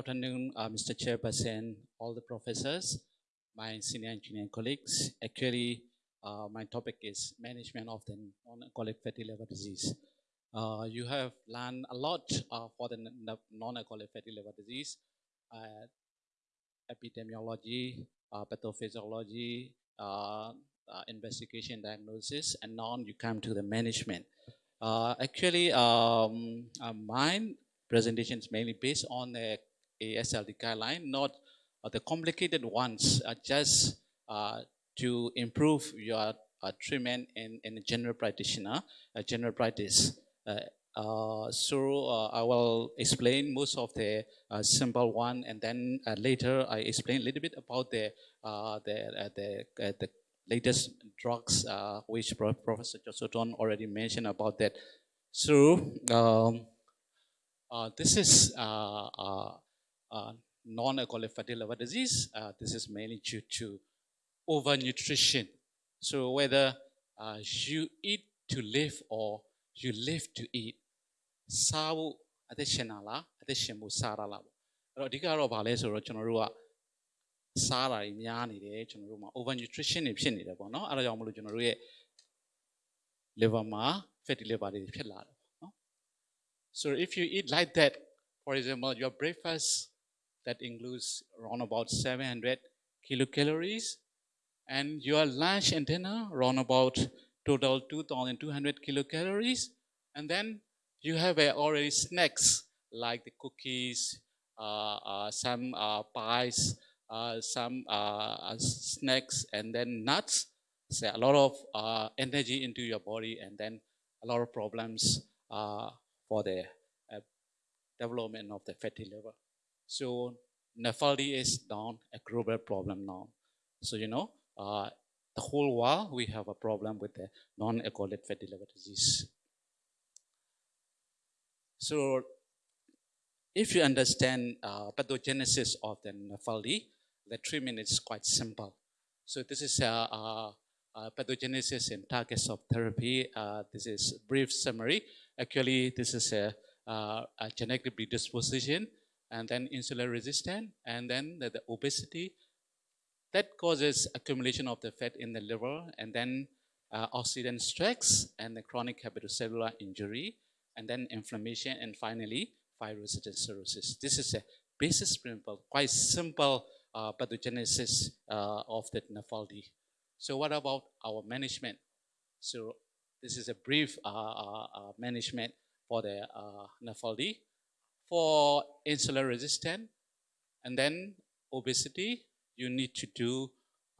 afternoon, uh, Mr. Chairperson, all the professors, my senior engineering colleagues. Actually, uh, my topic is management of the non-alcoholic fatty liver disease. Uh, you have learned a lot uh, for the non-alcoholic fatty liver disease, uh, epidemiology, uh, pathophysiology, investigation, diagnosis, and now you come to the management. Actually, um, mine presentation is mainly based on the AASLD guideline, not uh, the complicated ones, just uh, to improve your uh, treatment in, in a general practitioner, general practice. Uh, so uh, I will explain most of the uh, simple one, and then later I explain a little bit about the the the, the latest drugs, which Pro- Professor Josoton already mentioned about that. So um, this is non-alcoholic fatty liver disease. Uh, this is mainly due to overnutrition. So whether uh, you eat to live or you live to eat, စားဖို့အသက်ရှင်တာလားအသက်ရှင်ဖို့စားတာလားပေါ့အဲ့တော့အဓိကတော့ဗာလဲဆိုတော့ကျွန်တော်တို့ကစားတာတွေများနေတယ်ကျွန်တော်တို့မှာ over nutrition တွေဖြစ်နေတယ်ပေါ့နော်အဲ့ဒါကြောင့်မလို့ကျွန်တော်တို့ရဲ့ liver မှာ fatty liver တွေဖြစ်လာတယ်ပေါ့နော် so if you eat like that for example your breakfast that includes around about 700 kilocalories and your lunch and dinner around about total 2200 kilocalories and then you have uh, already snacks like the cookies uh, uh, some uh, pies uh, some uh, snacks and then nuts. So a lot of energy into your body and then a lot of problems for the development of the fatty liver so NAFLD is now a global problem now. So you know uh, the whole world we have a problem with the non-alcoholic fatty liver disease. So if you understand uh, pathogenesis of the NAFLD the treatment is quite simple. So this is a, a, a pathogenesis and targets of therapy. Uh, this is brief summary. Actually this is a, uh, a genetic predisposition and then insulin resistant and then the, the obesity that causes accumulation of the fat in the liver and then uh, oxidant stress and the chronic hepatocellular injury and then inflammation and finally fibrosis and cirrhosis. This is a basis principle quite simple uh, pathogenesis uh, of the NAFLD so what about our management? So this is a brief uh, uh, uh, management for the uh, NAFLD for insulin resistant and then obesity you need to do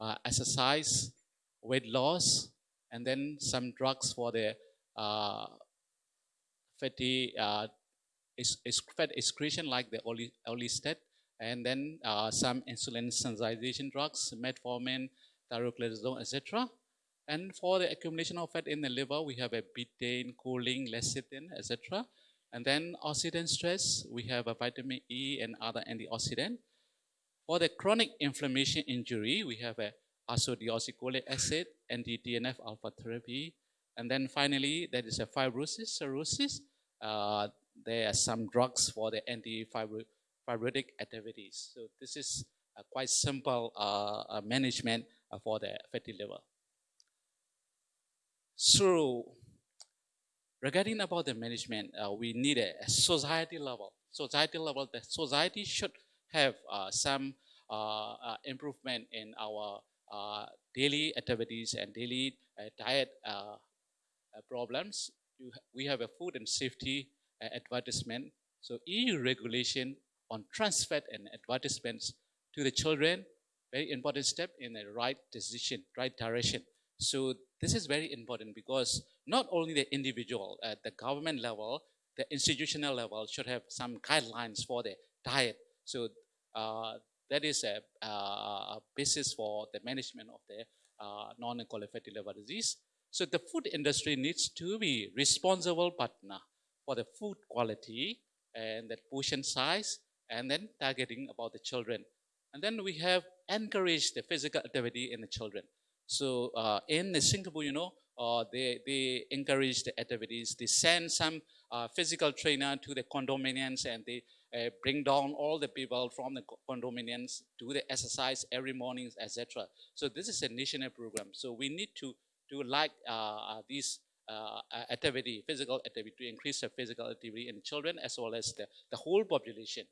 uh, exercise weight loss and then some drugs for the uh, fatty uh, fat excretion like the oli- olistat and then uh, some insulin sensitization drugs metformin thyroclazone etc and for the accumulation of fat in the liver we have a betaine choline lecithin etc and then oxidant stress we have a vitamin e and other antioxidant for the chronic inflammation injury, we have a ursodeoxycholic acid, anti-TNF alpha therapy, and then finally there is a fibrosis, cirrhosis. Uh, there are some drugs for the anti-fibrotic activities. So this is a quite simple uh, uh, management uh, for the fatty liver. So regarding about the management, uh, we need a, a society level. Society level, the society should have uh, some uh, uh, improvement in our uh, daily activities and daily uh, diet problems. You, we have a food and safety advertisement. So EU regulation on trans fat and advertisements to the children, very important step in the right decision, right direction. So this is very important because not only the individual at the government level, the institutional level should have some guidelines for the diet. So uh, that is a, uh, a basis for the management of the uh, non-alcoholic fatty liver disease. So the food industry needs to be responsible partner for the food quality and the portion size, and then targeting about the children. And then we have encouraged the physical activity in the children. So uh, in the Singapore, you know, uh, they, they encourage the activities. They send some uh, physical trainer to the condominiums and they uh, bring down all the people from the condominiums, do the exercise every morning, etc. So this is a national program. So we need to do like uh, this uh, activity, physical activity, to increase the physical activity in children as well as the, the whole population.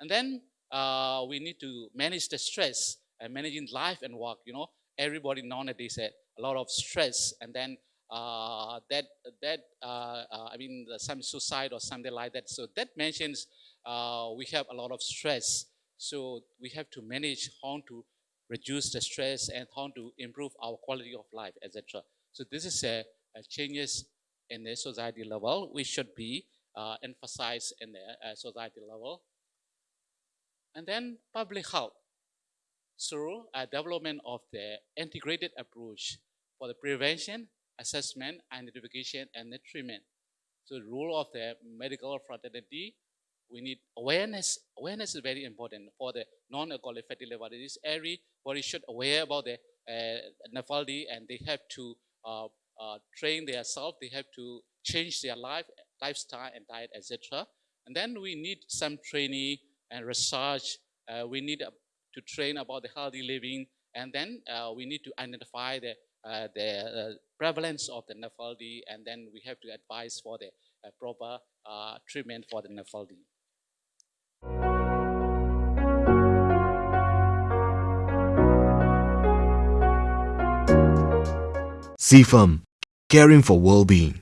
And then uh, we need to manage the stress and managing life and work. You know, everybody nowadays had a lot of stress, and then uh, that that uh, uh I mean some suicide or something like that. So that mentions uh, we have a lot of stress. So we have to manage how to reduce the stress and how to improve our quality of life, etc. So this is a, a, changes in the society level. We should be uh, emphasized in the uh, society level. And then public health through a development of the integrated approach for the prevention, assessment, identification, and the treatment. So the role of the medical fraternity, we need awareness. Awareness is very important for the non-alcoholic fatty liver disease. Everybody should aware about the uh, and they have to uh, uh, train themselves. They have to change their life, lifestyle and diet, etc. And then we need some training and research. Uh, we need to train about the healthy living, and then uh, we need to identify the uh, the uh, prevalence of the NAFLD, and then we have to advise for the proper treatment for the NAFLD. CFAM, caring for well-being.